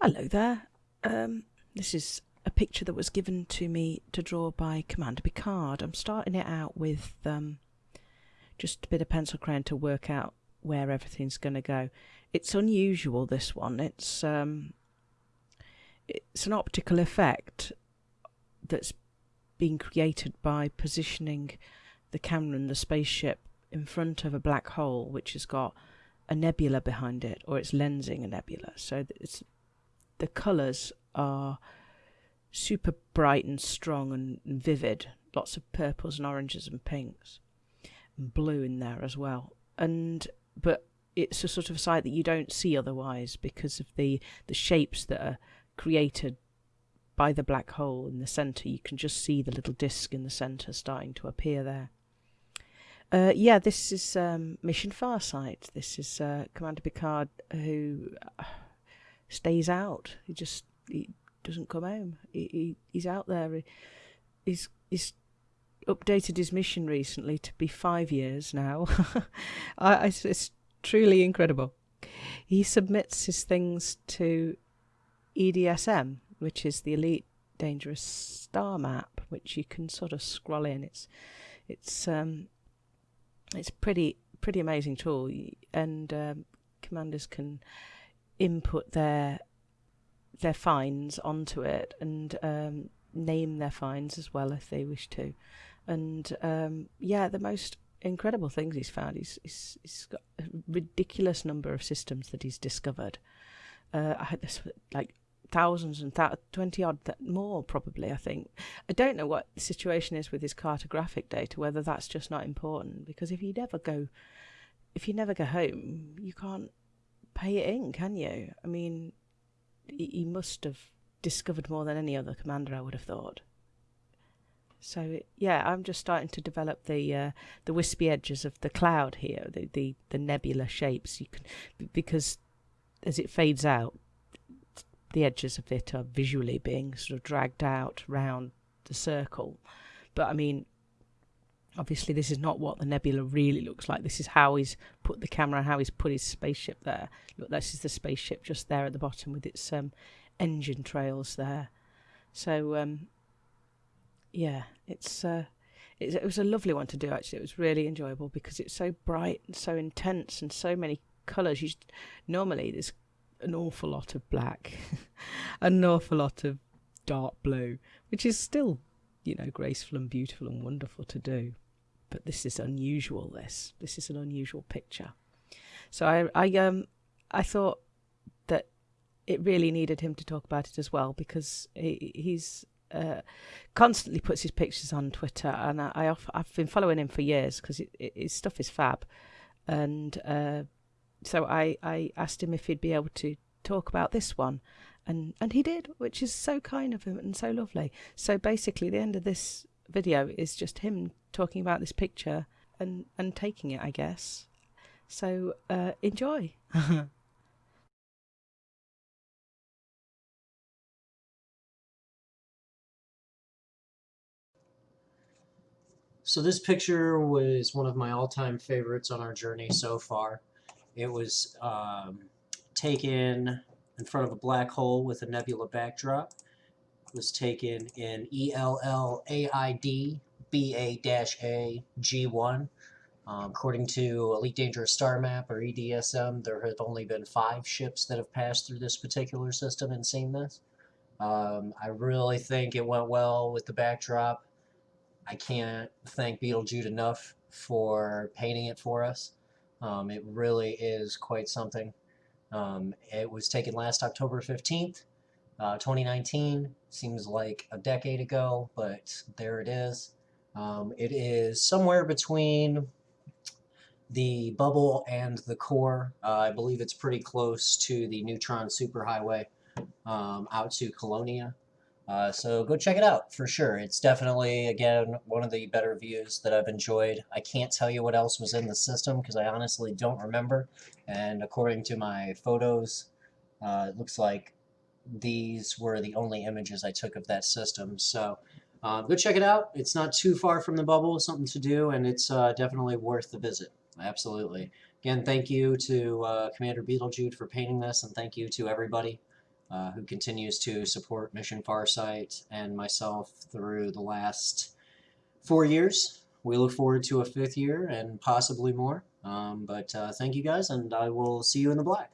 Hello there. Um, this is a picture that was given to me to draw by Commander Picard. I'm starting it out with um, just a bit of pencil crayon to work out where everything's going to go. It's unusual, this one. It's um, it's an optical effect that's being created by positioning the camera and the spaceship in front of a black hole, which has got a nebula behind it, or it's lensing a nebula. So it's the colours are super bright and strong and, vivid. Lots of purples and oranges and pinks, and blue in there as well. And but it's a sort of sight that you don't see otherwise because of the the shapes that are created by the black hole in the center. You can just see the little disk in the center starting to appear there. Uh, yeah, this is um, Mission Farsight. This is uh, Commander Picard who uh, stays out. He just he doesn't come home. He, he he's out there. He, he's he's updated his mission recently to be five years now. I, it's truly incredible. He submits his things to EDSM, which is the Elite Dangerous Star Map, which you can sort of scroll in. It's it's um it's pretty pretty amazing tool, and um, commanders can input their their finds onto it and um, name their finds as well if they wish to. And um, yeah, the most incredible things he's found. He's, he's, he's got a ridiculous number of systems that he's discovered. Uh, I had this like thousands and th- 20 odd th- more probably i think i don't know what the situation is with his cartographic data whether that's just not important because if you never go if you never go home you can't pay it in can you? I mean he must have discovered more than any other commander i would have thought. So yeah i'm just starting to develop the uh, the wispy edges of the cloud here the, the the nebula shapes. You can because as it fades out the edges of it are visually being sort of dragged out round the circle. But I mean, obviously, this is not what the nebula really looks like. This is how he's put the camera, how he's put his spaceship there. Look, this is the spaceship just there at the bottom with its um, engine trails there. So, um, yeah, it's. Uh, it, it was a lovely one to do actually. It was really enjoyable because it's so bright and so intense and so many colours. You just, normally there's an awful lot of black, an awful lot of dark blue, which is still, you know, graceful and beautiful and wonderful to do. But this is unusual. This this is an unusual picture. So I I um I thought that it really needed him to talk about it as well because he, he's uh, constantly puts his pictures on Twitter, and I, I have been following him for years because his stuff is fab, and uh, so I, I asked him if he'd be able to talk about this one and and he did which is so kind of him and so lovely so basically the end of this video is just him talking about this picture and and taking it i guess so uh, enjoy So this picture was one of my all-time favorites on our journey so far. It was um, taken in front of a black hole with a nebula backdrop. It was taken in ELLAID BA-A G1. Um, according to Elite Dangerous Star Map or EDSM, there have only been five ships that have passed through this particular system and seen this. Um, I really think it went well with the backdrop. I can't thank Beetlejuice enough for painting it for us. Um, it really is quite something. Um, it was taken last October 15th, uh, 2019. Seems like a decade ago, but there it is. Um, it is somewhere between the bubble and the core. Uh, I believe it's pretty close to the neutron superhighway um, out to Colonia. Uh, so go check it out for sure. It's definitely, again, one of the better views that I've enjoyed. I can't tell you what else was in the system because I honestly don't remember. And according to my photos, uh, it looks like these were the only images I took of that system. So uh, go check it out. It's not too far from the bubble, something to do, and it's uh, definitely worth the visit. Absolutely. Again, thank you to uh, Commander Beetlejude for painting this, and thank you to everybody uh, who continues to support Mission Farsight and myself through the last four years. We look forward to a fifth year and possibly more. Um, but uh, thank you guys, and I will see you in the black.